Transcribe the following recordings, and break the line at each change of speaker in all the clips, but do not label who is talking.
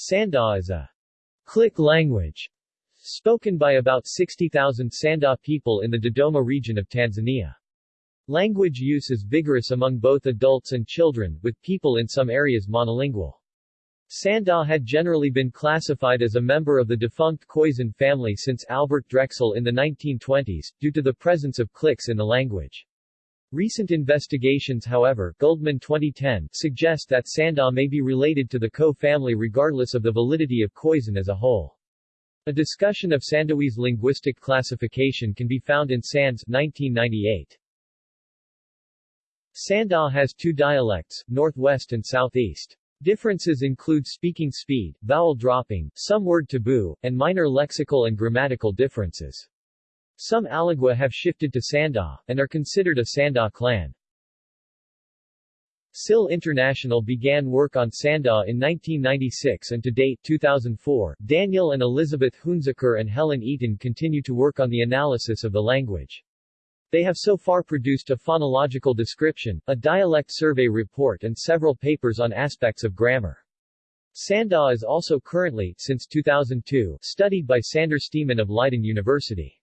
Sandawe is a click language spoken by about 60,000 Sandawe people in the Dodoma region of Tanzania. Language use is vigorous among both adults and children, with people in some areas monolingual. Sandawe had generally been classified as a member of the defunct Khoisan family since Albert Drexel in the 1920s, due to the presence of clicks in the language. Recent investigations however Güldemann 2010 suggest that Sandawe may be related to the Khoe family regardless of the validity of Khoisan as a whole. A discussion of Sandawe's linguistic classification can be found in Sands 1998. Sandawe has two dialects, northwest and southeast. Differences include speaking speed, vowel dropping, some word taboo, and minor lexical and grammatical differences. Some Alagwa have shifted to Sandawe, and are considered a Sandawe clan. SIL International began work on Sandawe in 1996 and to date 2004, Daniel and Elizabeth Hunziker and Helen Eaton continue to work on the analysis of the language. They have so far produced a phonological description, a dialect survey report and several papers on aspects of grammar. Sandawe is also currently, since 2002, studied by Sander Steeman of Leiden University.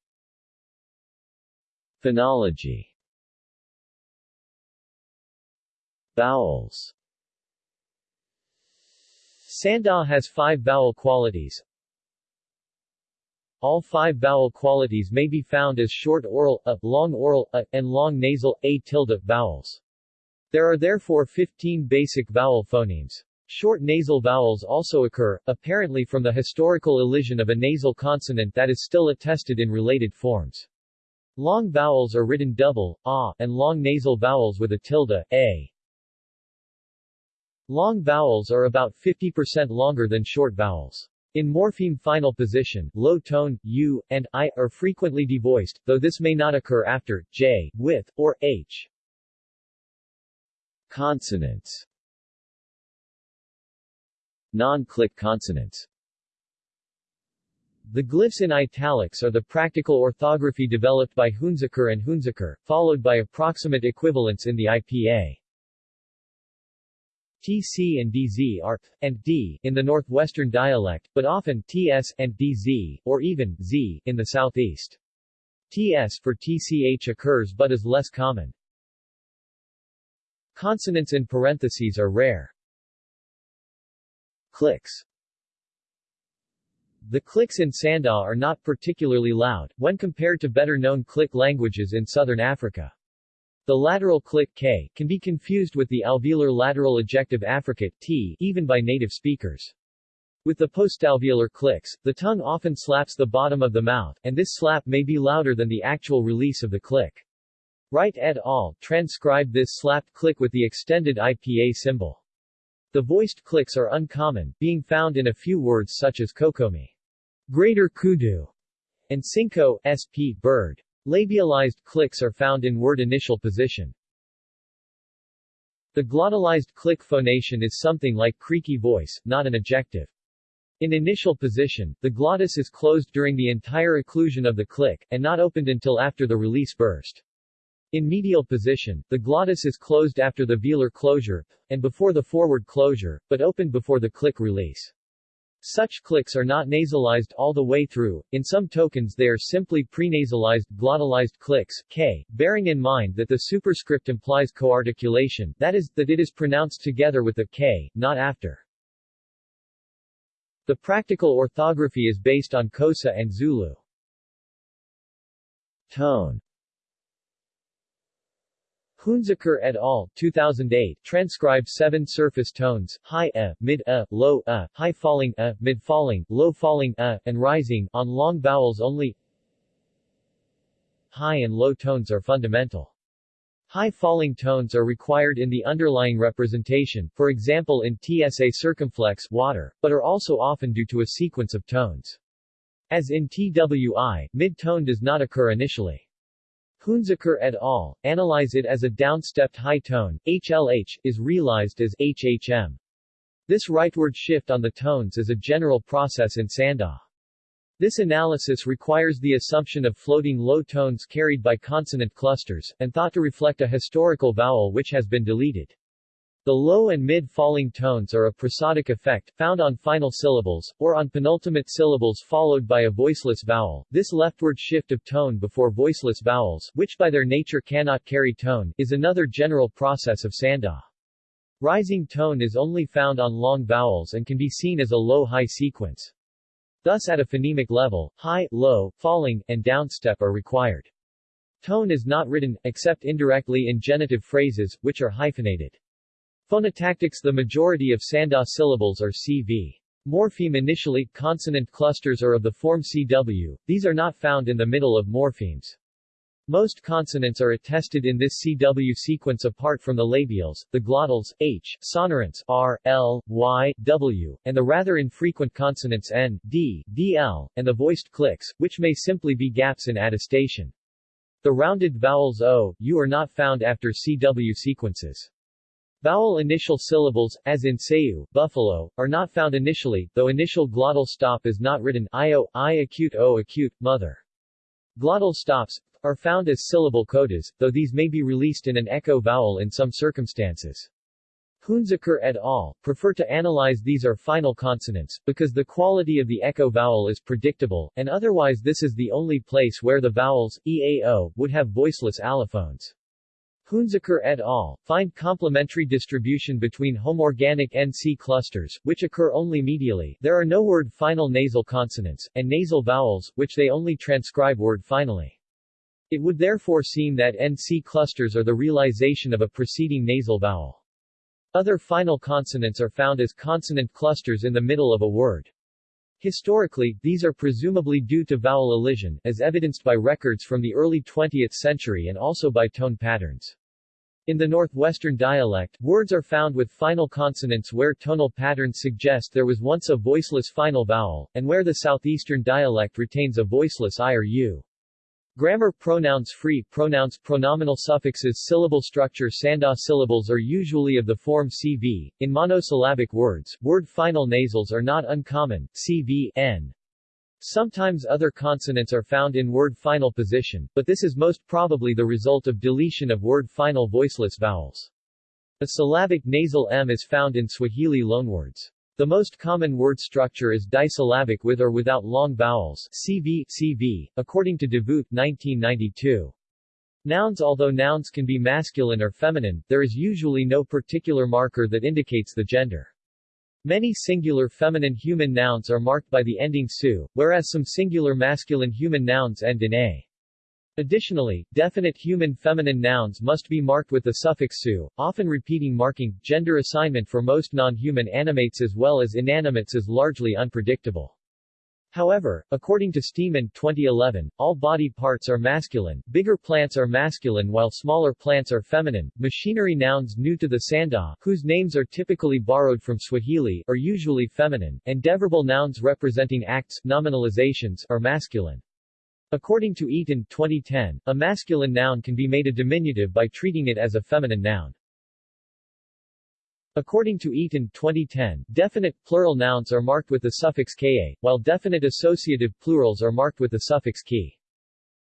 Phonology Vowels Sandawe has five vowel qualities. All five vowel qualities may be found as short oral a, long oral a, and long nasal a tilde vowels. There are therefore 15 basic vowel phonemes. Short nasal vowels also occur, apparently from the historical elision of a nasal consonant that is still attested in related forms. Long vowels are written double, a, and long nasal vowels with a tilde, a. Long vowels are about 50% longer than short vowels. In morpheme final position, low tone, u, and i, are frequently devoiced, though this may not occur after, j, with, or h. Consonants Non-click consonants the glyphs in italics are the practical orthography developed by Hunziker and Hunziker, followed by approximate equivalents in the IPA. TC and DZ are and D in the northwestern dialect, but often TS and DZ, or even Z, in the southeast. TS for TCH occurs but is less common. Consonants in parentheses are rare. Clicks the clicks in Sandawe are not particularly loud, when compared to better-known click languages in southern Africa. The lateral click k can be confused with the alveolar lateral ejective affricate t even by native speakers. With the postalveolar clicks, the tongue often slaps the bottom of the mouth, and this slap may be louder than the actual release of the click. Wright et al. transcribed this slapped click with the extended IPA symbol. The voiced clicks are uncommon, being found in a few words such as kokomi. Greater kudu, and cinco, sp, bird. Labialized clicks are found in word initial position. The glottalized click phonation is something like creaky voice, not an ejective. In initial position, the glottis is closed during the entire occlusion of the click, and not opened until after the release burst. In medial position, the glottis is closed after the velar closure, and before the forward closure, but opened before the click release. Such clicks are not nasalized all the way through, in some tokens they are simply prenasalized, glottalized clicks, k, bearing in mind that the superscript implies coarticulation, that is, that it is pronounced together with a k, not after. The practical orthography is based on Xhosa and Zulu. Tone Hunziker et al. 2008 transcribed seven surface tones, high a, mid a, low a, high falling a, mid falling, low falling a, and rising, on long vowels only. High and low tones are fundamental. High falling tones are required in the underlying representation, for example in TSA circumflex water, but are also often due to a sequence of tones. As in TWI, mid-tone does not occur initially. Hunziker et al. analyze it as a downstepped high tone, HLH, is realized as HHM. This rightward shift on the tones is a general process in Sandawe. This analysis requires the assumption of floating low tones carried by consonant clusters, and thought to reflect a historical vowel which has been deleted. The low and mid-falling tones are a prosodic effect, found on final syllables, or on penultimate syllables followed by a voiceless vowel. This leftward shift of tone before voiceless vowels, which by their nature cannot carry tone, is another general process of Sandawe. Rising tone is only found on long vowels and can be seen as a low-high sequence. Thus at a phonemic level, high, low, falling, and downstep are required. Tone is not written, except indirectly in genitive phrases, which are hyphenated. Phonotactics The majority of Sandawe syllables are CV. Morpheme initially, consonant clusters are of the form CW, these are not found in the middle of morphemes. Most consonants are attested in this CW sequence apart from the labials, the glottals, H, sonorants R, L, Y, W, and the rather infrequent consonants N, D, DL, and the voiced clicks, which may simply be gaps in attestation. The rounded vowels O, U are not found after CW sequences. Vowel initial syllables, as in sayu, buffalo, are not found initially, though initial glottal stop is not written io, i acute o acute, mother. Glottal stops are found as syllable codas, though these may be released in an echo vowel in some circumstances. Hunziker et al. prefer to analyze these are final consonants, because the quality of the echo vowel is predictable, and otherwise this is the only place where the vowels, eao, would have voiceless allophones. Hunziker et al. find complementary distribution between homorganic NC clusters, which occur only medially there are no word final nasal consonants, and nasal vowels, which they only transcribe word finally. It would therefore seem that NC clusters are the realization of a preceding nasal vowel. Other final consonants are found as consonant clusters in the middle of a word. Historically, these are presumably due to vowel elision, as evidenced by records from the early 20th century and also by tone patterns. In the northwestern dialect, words are found with final consonants where tonal patterns suggest there was once a voiceless final vowel, and where the southeastern dialect retains a voiceless i or u. Grammar pronouns free pronouns pronominal suffixes syllable structure Sandawe syllables are usually of the form CV. In monosyllabic words, word final nasals are not uncommon, CV, n. Sometimes other consonants are found in word final position, but this is most probably the result of deletion of word final voiceless vowels. A syllabic nasal m is found in Swahili loanwords. The most common word structure is disyllabic with or without long vowels CV, CV, according to De Voogt 1992. Nouns Although nouns can be masculine or feminine, there is usually no particular marker that indicates the gender. Many singular feminine human nouns are marked by the ending su, whereas some singular masculine human nouns end in a. Additionally, definite human feminine nouns must be marked with the suffix su, often repeating marking. Gender assignment for most non-human animates as well as inanimates is largely unpredictable. However, according to Steeman 2011, all body parts are masculine, bigger plants are masculine while smaller plants are feminine. Machinery nouns new to the Sandawe, whose names are typically borrowed from Swahili, are usually feminine, and deverbal nouns representing acts nominalizations are masculine. According to Eaton 2010, a masculine noun can be made a diminutive by treating it as a feminine noun. According to Eaton 2010, definite plural nouns are marked with the suffix ka, while definite associative plurals are marked with the suffix ki.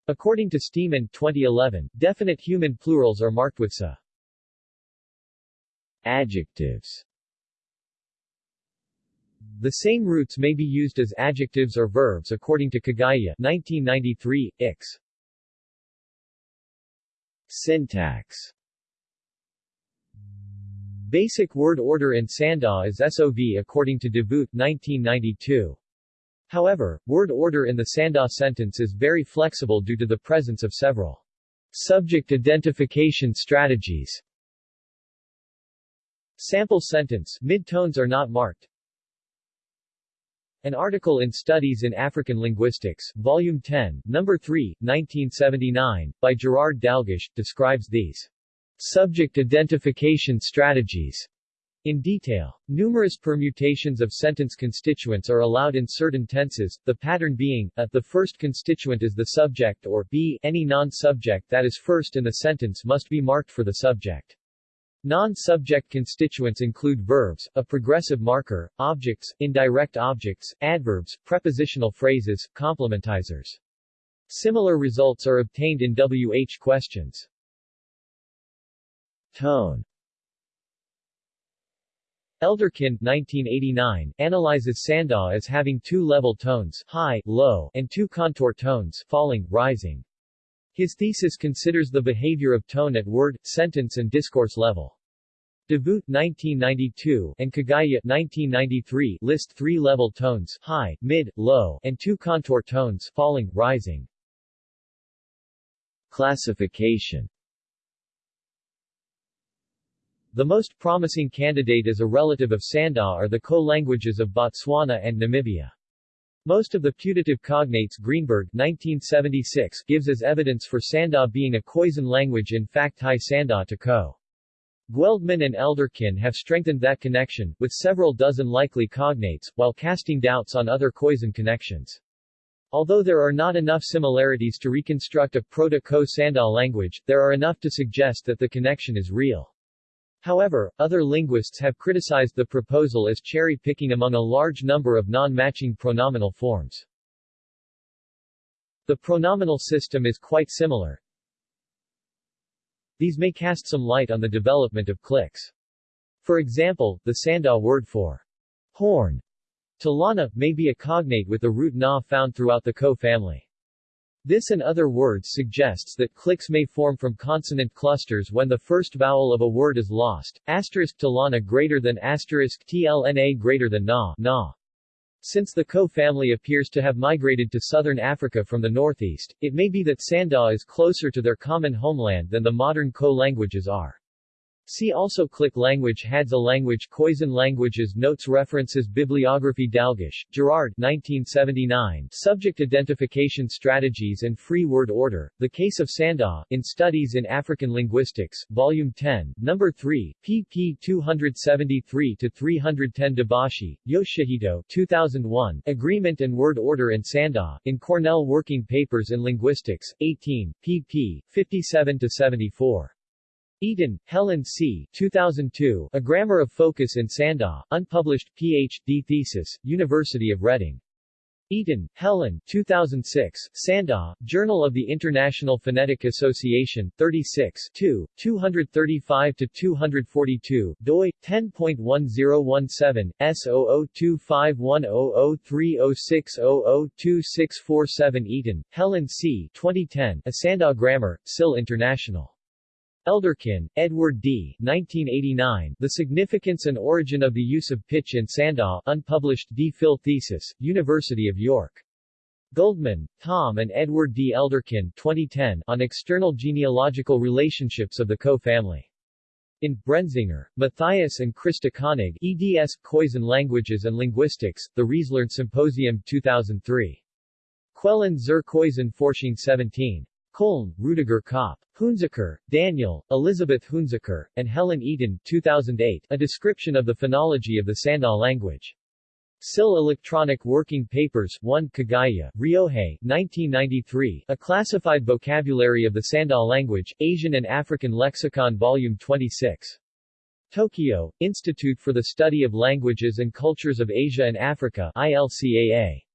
According to Steeman 2011, definite human plurals are marked with sa. Adjectives the same roots may be used as adjectives or verbs according to Kagaya 1993, Ix. Syntax Basic word order in Sandawe is SOV according to De Voogt 1992. However, word order in the Sandawe sentence is very flexible due to the presence of several subject identification strategies. Sample sentence midtones are not marked. An article in Studies in African Linguistics, Volume 10, Number 3, 1979, by Gerard Dalgish, describes these subject identification strategies in detail. Numerous permutations of sentence constituents are allowed in certain tenses, the pattern being, a, the first constituent is the subject or b, any non-subject that is first in the sentence must be marked for the subject. Non-subject constituents include verbs, a progressive marker, objects, indirect objects, adverbs, prepositional phrases, complementizers. Similar results are obtained in WH questions. Tone Elderkin 1989, analyzes Sandawe as having two level tones high, low, and two contour tones falling, rising. His thesis considers the behavior of tone at word, sentence and discourse level. De Voogt 1992 and Kagaya 1993 list three level tones high, mid, low, and two contour tones falling, rising. Classification the most promising candidate as a relative of Sandawe are the Khoe languages of Botswana and Namibia. Most of the putative cognates Greenberg 1976 gives as evidence for Sandawe being a Khoisan language in fact High Sandawe to Khoe. Güldemann and Elderkin have strengthened that connection, with several dozen likely cognates, while casting doubts on other Khoisan connections. Although there are not enough similarities to reconstruct a Proto-Khoe Sandawe language, there are enough to suggest that the connection is real. However, other linguists have criticized the proposal as cherry-picking among a large number of non-matching pronominal forms. The pronominal system is quite similar. These may cast some light on the development of clicks. For example, the Sandawe word for horn, talana, may be a cognate with the root na found throughout the Khoe family. This and other words suggests that clicks may form from consonant clusters when the first vowel of a word is lost, asterisk talana greater than asterisk tlna greater than na, na. Since the Khoe family appears to have migrated to southern Africa from the northeast, it may be that Sandawe is closer to their common homeland than the modern Khoe languages are. See also Click language Hadza language Khoisan languages Notes References Bibliography Dalgish, Gerard 1979 Subject Identification Strategies and Free Word Order, The Case of Sandawe, in Studies in African Linguistics, Volume 10, Number 3, pp 273-310 Dobashi, Yoshihito 2001, Agreement and Word Order in Sandawe, in Cornell Working Papers in Linguistics, 18, pp. 57-74. Eaton, Helen C. 2002, A Grammar of Focus in Sandawe, unpublished, Ph.D. thesis, University of Reading. Eaton, Helen 2006, Sandawe, Journal of the International Phonetic Association, 36 2, 235-242, doi, 10.1017, S0025100306002647 Eaton, Helen C. 2010, A Sandawe Grammar, SIL International. Elderkin, Edward D. 1989, The Significance and Origin of the Use of Pitch in Sandawe, unpublished D. Phil thesis, University of York. Güldemann, Tom and Edward D. Elderkin 2010, on external genealogical relationships of the Khoe family. In Brenzinger, Matthias and Christa Koenig, eds. Khoisan Languages and Linguistics, The Riezlern Symposium 2003. Quellen zur Khoisan Forschung 17. Köln, Rudiger Kopp. Hunziker, Daniel, Elizabeth Hunziker, and Helen Eaton 2008, A Description of the Phonology of the Sandawe Language. SIL Electronic Working Papers 1 Kagaya, Ryohei, 1993, A Classified Vocabulary of the Sandawe Language, Asian and African Lexicon Volume 26. Tokyo, Institute for the Study of Languages and Cultures of Asia and Africa ILCAA.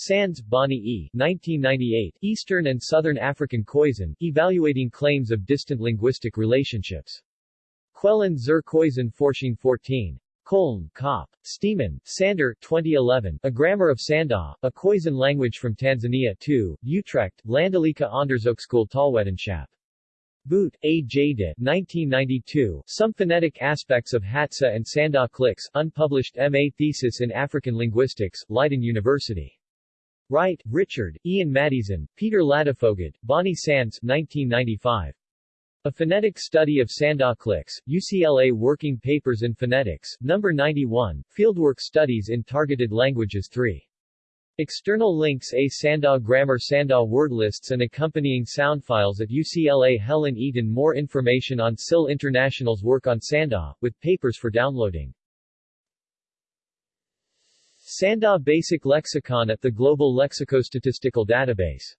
Sands, Bonnie E. 1998, Eastern and Southern African Khoisan, Evaluating Claims of Distant Linguistic Relationships. Quellen zur Khoisan Forschung 14. Köln, Kopp. Steeman, Sander, 2011, A Grammar of Sandawe, A Khoisan Language from Tanzania 2, Utrecht, Landelijke Onderzoekschool Taalwetenschap. Boot, A. J. De, 1992, Some Phonetic Aspects of Hadza and Sandawe Clicks, unpublished M.A. thesis in African Linguistics, Leiden University. Wright, Richard, Ian Maddieson, Peter Ladefoged, Bonnie Sands 1995. A Phonetic Study of Sandawe Clicks, UCLA Working Papers in Phonetics, No. 91, Fieldwork Studies in Targeted Languages 3. External links A Sandawe Grammar Sandawe word lists and accompanying sound files at UCLA Helen Eaton More information on SIL International's work on Sandawe, with papers for downloading. Sandawe Basic Lexicon at the Global Lexicostatistical Database